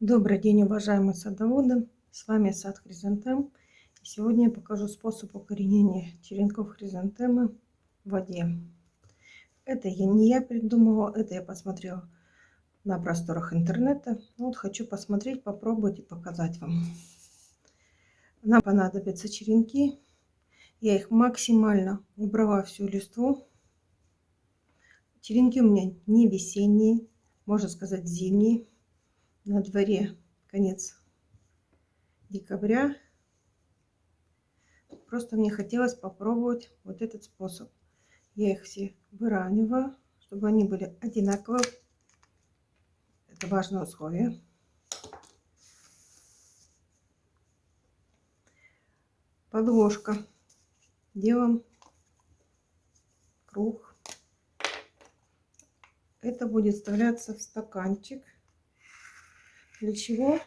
Добрый день, уважаемые садоводы! С вами сад хризантем. Сегодня я покажу способ укоренения черенков хризантемы в воде. Это я не я придумала, это я посмотрела на просторах интернета. Ну вот хочу посмотреть, попробовать и показать вам. Нам понадобятся черенки. Я их максимально убрала всю листву. Черенки у меня не весенние, можно сказать зимние на дворе конец декабря. Просто мне хотелось попробовать вот этот способ. Я их все выравниваю, чтобы они были одинаковые. Это важное условие. Подложка. Делаем круг. Это будет вставляться в стаканчик. Для чего?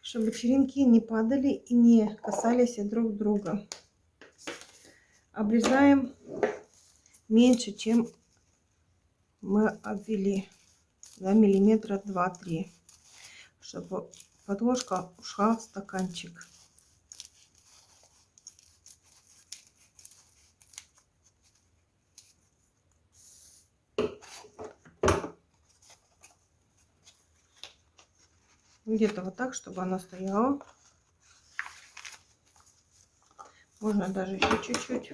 Чтобы черенки не падали и не касались друг друга. Обрезаем меньше, чем мы обвели. За миллиметра 2-3. Чтобы подложка ушла в стаканчик. Где-то вот так, чтобы она стояла. Можно даже еще чуть-чуть.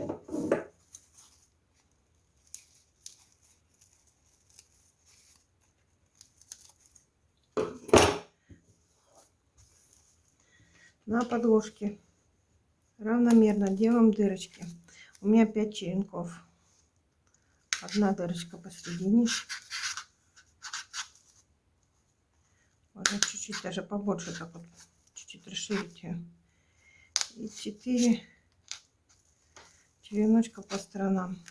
На подложке равномерно делаем дырочки. У меня 5 черенков. Одна дырочка посередине. Можно чуть-чуть даже побольше так вот, чуть-чуть расширить ее. И 4 череночка по сторонам.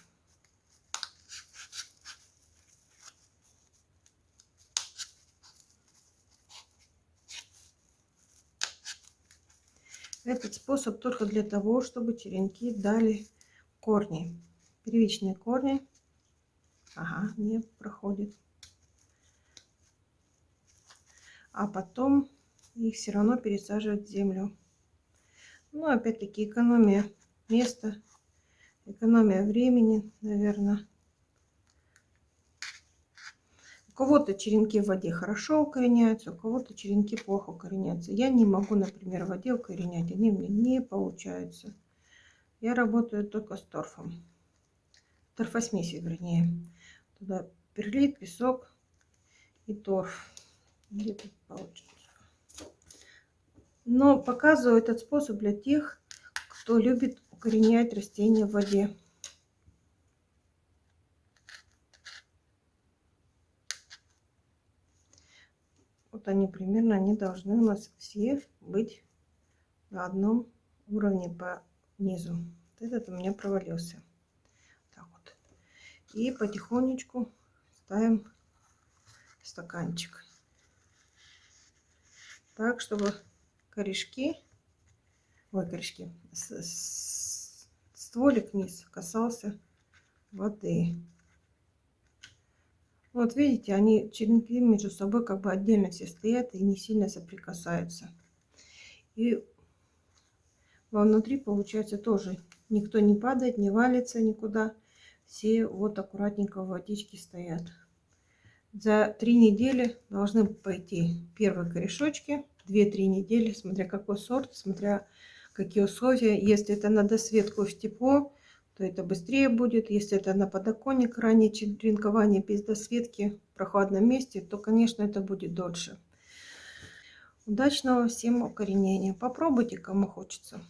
Этот способ только для того, чтобы черенки дали корни. Первичные корни. Ага, не проходит а потом их все равно пересаживать в землю. Ну, опять-таки, экономия места, экономия времени, наверное. У кого-то черенки в воде хорошо укореняются, у кого-то черенки плохо укореняются. Я не могу, например, в воде укоренять, они мне не получаются. Я работаю только с торфом. Торфосмесью, вернее. Туда перлит, песок и торф где тут получится. Но показываю этот способ для тех, кто любит укоренять растения в воде. Вот они примерно, они должны у нас все быть на одном уровне по низу. Вот этот у меня провалился. Так вот. И потихонечку ставим стаканчик так, чтобы корешки, ой, корешки, стволик низ касался воды. Вот видите, они черенки между собой как бы отдельно все стоят и не сильно соприкасаются. И внутри получается тоже никто не падает, не валится никуда. Все вот аккуратненько в водичке стоят за три недели должны пойти первые корешочки. Две-три недели, смотря какой сорт, смотря какие условия. Если это на досветку в тепло, то это быстрее будет. Если это на подоконник, ранее черенкование без досветки в прохладном месте, то, конечно, это будет дольше. Удачного всем укоренения. Попробуйте, кому хочется.